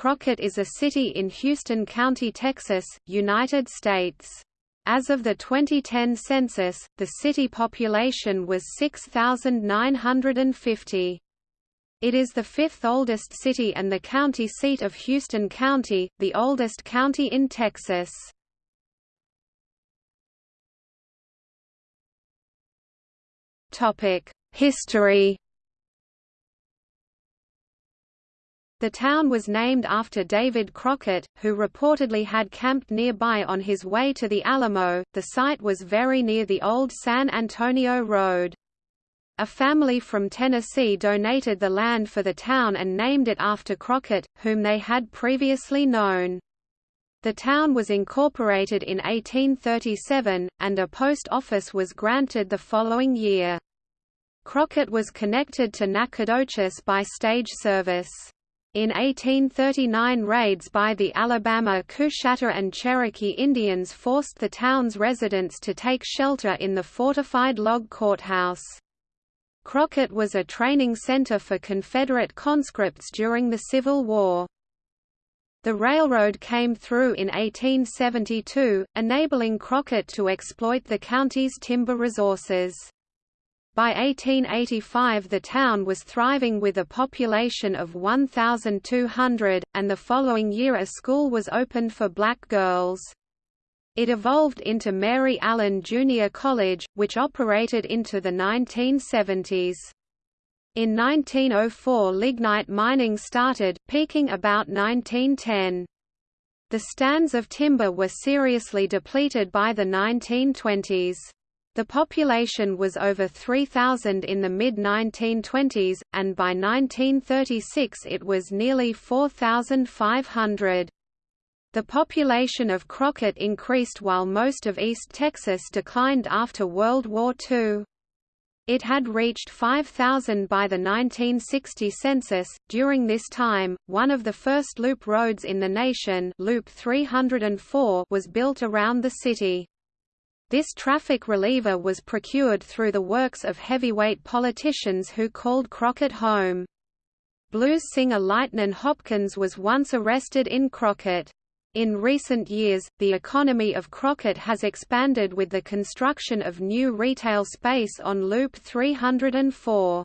Crockett is a city in Houston County, Texas, United States. As of the 2010 census, the city population was 6,950. It is the fifth oldest city and the county seat of Houston County, the oldest county in Texas. History The town was named after David Crockett, who reportedly had camped nearby on his way to the Alamo. The site was very near the old San Antonio Road. A family from Tennessee donated the land for the town and named it after Crockett, whom they had previously known. The town was incorporated in 1837, and a post office was granted the following year. Crockett was connected to Nacogdoches by stage service. In 1839 raids by the Alabama Coushatta and Cherokee Indians forced the town's residents to take shelter in the fortified log courthouse. Crockett was a training center for Confederate conscripts during the Civil War. The railroad came through in 1872, enabling Crockett to exploit the county's timber resources. By 1885 the town was thriving with a population of 1,200, and the following year a school was opened for black girls. It evolved into Mary Allen Junior College, which operated into the 1970s. In 1904 lignite mining started, peaking about 1910. The stands of timber were seriously depleted by the 1920s. The population was over 3,000 in the mid-1920s, and by 1936 it was nearly 4,500. The population of Crockett increased while most of East Texas declined after World War II. It had reached 5,000 by the 1960 census. During this time, one of the first loop roads in the nation, Loop 304, was built around the city. This traffic reliever was procured through the works of heavyweight politicians who called Crockett home. Blues singer Lightnin' Hopkins was once arrested in Crockett. In recent years, the economy of Crockett has expanded with the construction of new retail space on Loop 304.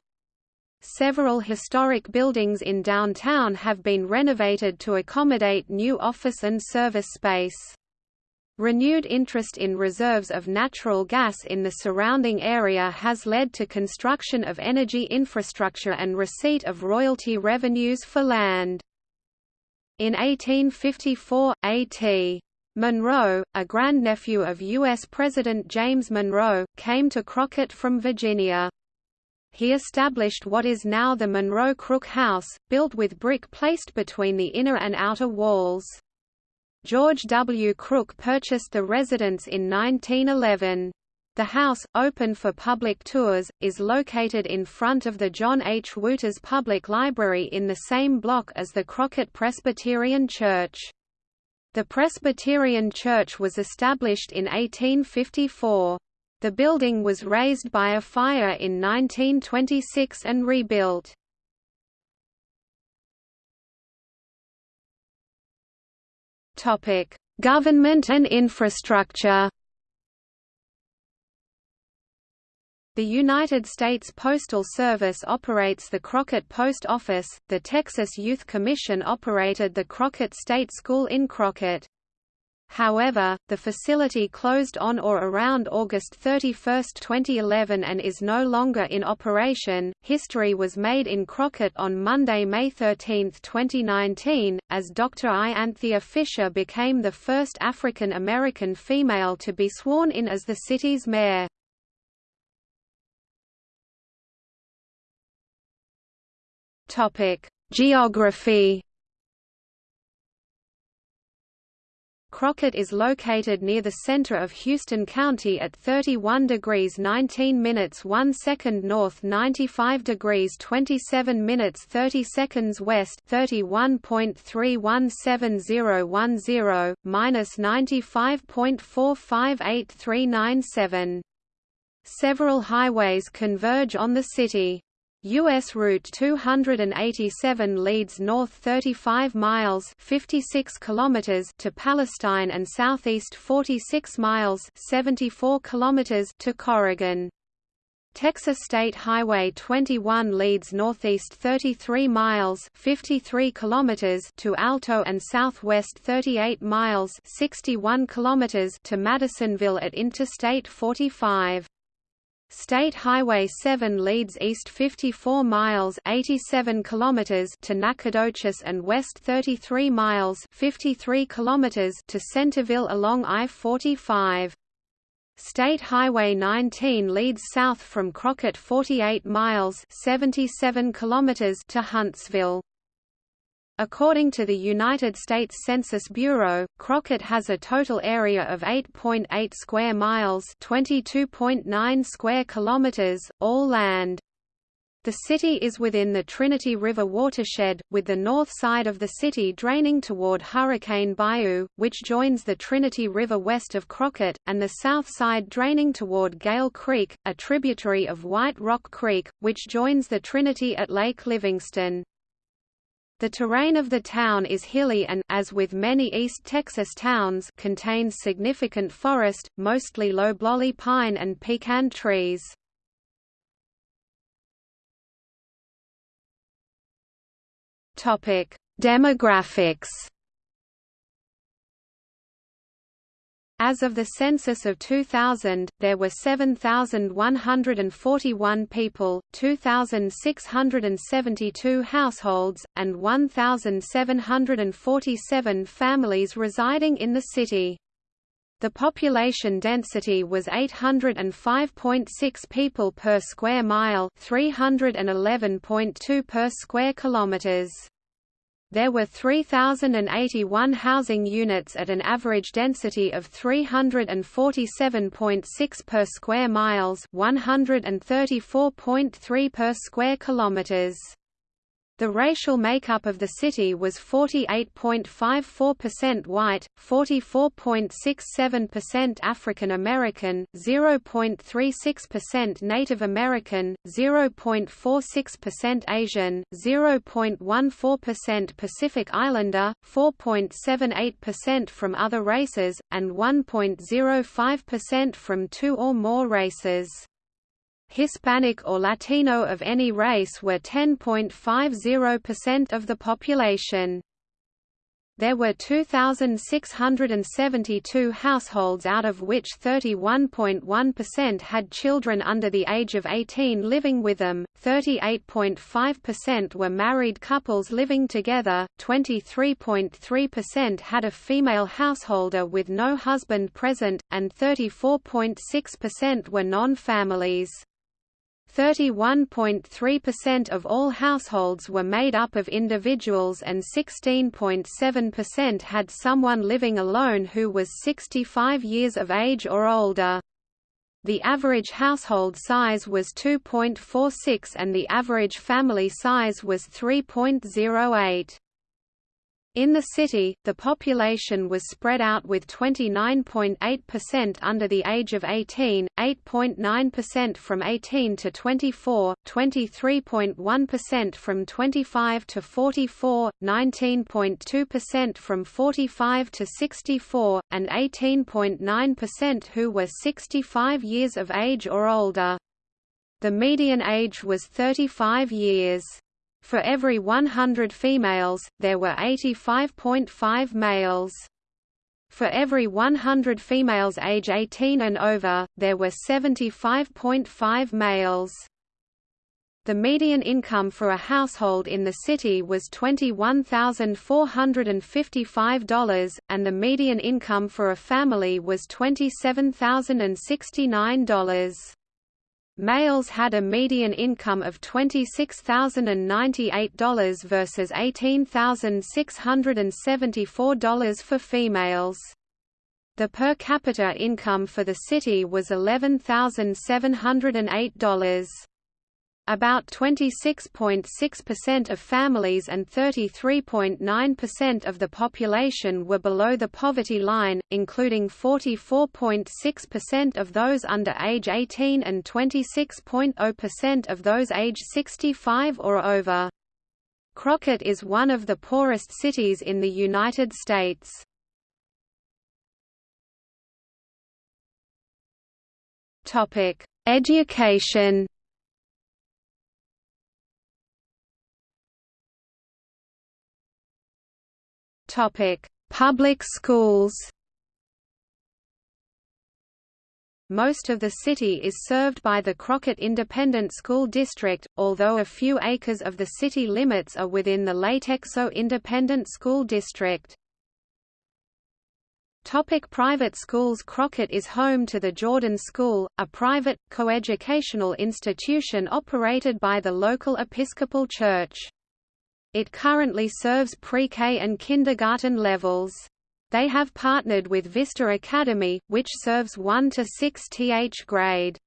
Several historic buildings in downtown have been renovated to accommodate new office and service space. Renewed interest in reserves of natural gas in the surrounding area has led to construction of energy infrastructure and receipt of royalty revenues for land. In 1854, A.T. Monroe, a grandnephew of U.S. President James Monroe, came to Crockett from Virginia. He established what is now the Monroe Crook House, built with brick placed between the inner and outer walls. George W. Crook purchased the residence in 1911. The house, open for public tours, is located in front of the John H. Wooters Public Library in the same block as the Crockett Presbyterian Church. The Presbyterian Church was established in 1854. The building was razed by a fire in 1926 and rebuilt. Topic: Government and infrastructure. The United States Postal Service operates the Crockett Post Office, the Texas Youth Commission operated the Crockett State School in Crockett. However, the facility closed on or around August 31, 2011 and is no longer in operation. History was made in Crockett on Monday, May 13, 2019, as Dr. I. Anthea Fisher became the first African American female to be sworn in as the city's mayor. Topic: Geography Crockett is located near the center of Houston County at 31 degrees 19 minutes 1 second north 95 degrees 27 minutes 30 seconds west 31.317010, minus 95.458397. Several highways converge on the city. U.S. Route 287 leads north 35 miles 56 kilometers to Palestine and southeast 46 miles 74 kilometers to Corrigan. Texas State Highway 21 leads northeast 33 miles 53 kilometers to Alto and southwest 38 miles 61 kilometers to Madisonville at Interstate 45. State Highway 7 leads east 54 miles 87 kilometers to Nacogdoches and west 33 miles 53 kilometers to Centerville along I-45. State Highway 19 leads south from Crockett 48 miles 77 kilometers to Huntsville. According to the United States Census Bureau, Crockett has a total area of 8.8 .8 square miles, 22.9 square kilometers, all land. The city is within the Trinity River watershed, with the north side of the city draining toward Hurricane Bayou, which joins the Trinity River west of Crockett, and the south side draining toward Gale Creek, a tributary of White Rock Creek, which joins the Trinity at Lake Livingston. The terrain of the town is hilly and as with many East Texas towns contains significant forest, mostly loblolly pine and pecan trees. Demographics As of the census of 2000, there were 7,141 people, 2,672 households, and 1,747 families residing in the city. The population density was 805.6 people per square mile, 311.2 per square kilometers. There were 3,081 housing units at an average density of 347.6 per square miles 134.3 per square kilometers. The racial makeup of the city was 48.54% white, 44.67% African American, 0.36% Native American, 0.46% Asian, 0.14% Pacific Islander, 4.78% from other races, and 1.05% from two or more races. Hispanic or Latino of any race were 10.50% of the population. There were 2,672 households out of which 31.1% had children under the age of 18 living with them, 38.5% were married couples living together, 23.3% had a female householder with no husband present, and 34.6% were non-families. 31.3% of all households were made up of individuals and 16.7% had someone living alone who was 65 years of age or older. The average household size was 2.46 and the average family size was 3.08. In the city, the population was spread out with 29.8% under the age of 18, 8.9% from 18 to 24, 23.1% from 25 to 44, 19.2% from 45 to 64, and 18.9% who were 65 years of age or older. The median age was 35 years. For every 100 females, there were 85.5 males. For every 100 females age 18 and over, there were 75.5 males. The median income for a household in the city was $21,455, and the median income for a family was $27,069. Males had a median income of $26,098 versus $18,674 for females. The per capita income for the city was $11,708. About 26.6% of families and 33.9% of the population were below the poverty line, including 44.6% of those under age 18 and 26.0% of those age 65 or over. Crockett is one of the poorest cities in the United States. Education Topic: Public schools. Most of the city is served by the Crockett Independent School District, although a few acres of the city limits are within the Latexo Independent School District. Topic private schools Crockett is home to the Jordan School, a private, coeducational institution operated by the local Episcopal Church. It currently serves pre-K and kindergarten levels. They have partnered with Vista Academy, which serves 1 to 6 th grade.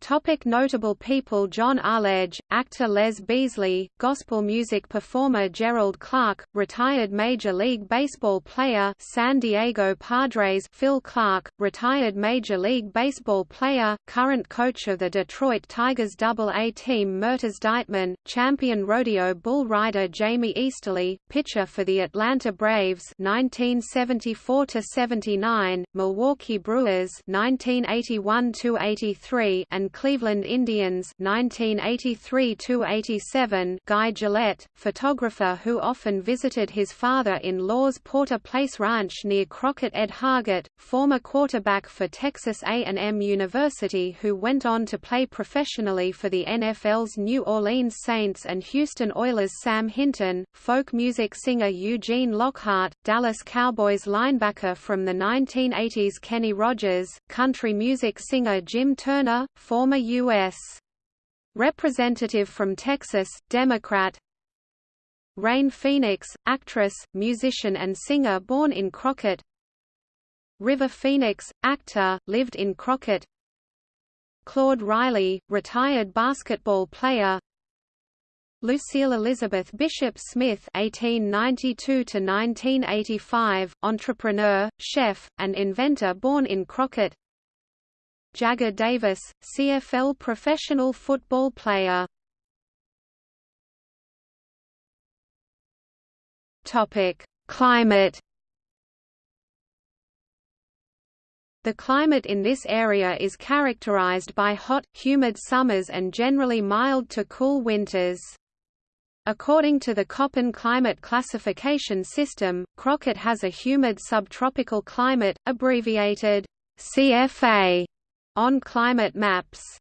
Topic notable people John Arledge, actor Les Beasley, gospel music performer Gerald Clark, retired Major League Baseball player San Diego Padres Phil Clark, retired Major League Baseball player, current coach of the Detroit Tigers Double-A team Myrtis Dightman, champion rodeo bull rider Jamie Easterly, pitcher for the Atlanta Braves 1974–79, Milwaukee Brewers 1981–83 and Cleveland Indians 1983–87 Guy Gillette, photographer who often visited his father-in-law's Porter Place Ranch near Crockett Ed Hargett, former quarterback for Texas A&M University who went on to play professionally for the NFL's New Orleans Saints and Houston Oilers Sam Hinton, folk music singer Eugene Lockhart, Dallas Cowboys linebacker from the 1980s Kenny Rogers, country music singer Jim Turner, former U.S. Representative from Texas, Democrat Rain Phoenix, actress, musician and singer born in Crockett River Phoenix, actor, lived in Crockett Claude Riley, retired basketball player Lucille Elizabeth Bishop Smith (1892–1985), entrepreneur, chef, and inventor born in Crockett. Jagger Davis, CFL professional football player. Topic: Climate. The climate in this area is characterized by hot, humid summers and generally mild to cool winters. According to the Köppen climate classification system, Crockett has a humid subtropical climate, abbreviated CFA, on climate maps.